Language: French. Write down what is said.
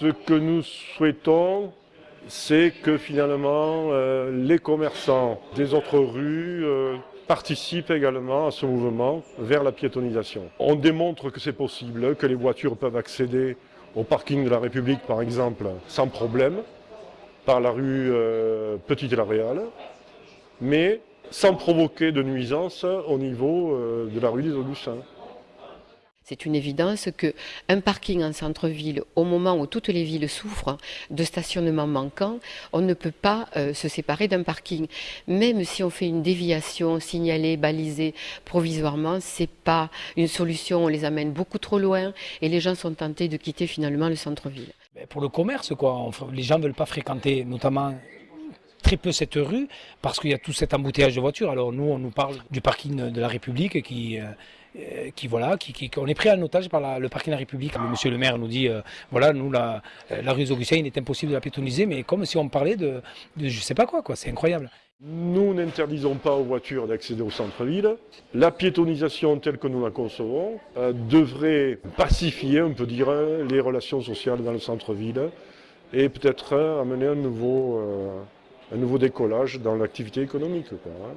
Ce que nous souhaitons, c'est que finalement euh, les commerçants des autres rues euh, participent également à ce mouvement vers la piétonisation. On démontre que c'est possible, que les voitures peuvent accéder au parking de la République par exemple sans problème, par la rue euh, Petite la Réale, mais sans provoquer de nuisance au niveau de la rue des Augustins. C'est une évidence qu'un parking en centre-ville, au moment où toutes les villes souffrent de stationnement manquant, on ne peut pas euh, se séparer d'un parking. Même si on fait une déviation signalée, balisée provisoirement, c'est pas une solution. On les amène beaucoup trop loin et les gens sont tentés de quitter finalement le centre-ville. Pour le commerce, quoi. les gens ne veulent pas fréquenter, notamment très peu cette rue parce qu'il y a tout cet embouteillage de voitures. Alors nous, on nous parle du parking de la République qui, euh, qui voilà, qui, on est pris en otage par le parking de la République. Monsieur le maire nous dit, euh, voilà, nous la, euh, rue des Augustins, il est impossible de la piétoniser, mais comme si on parlait de, de je sais pas quoi, quoi. C'est incroyable. Nous n'interdisons pas aux voitures d'accéder au centre-ville. La piétonisation telle que nous la concevons devrait pacifier, on peut dire, les relations sociales dans le centre-ville et peut-être amener un nouveau, un nouveau décollage dans l'activité économique. Quoi, hein.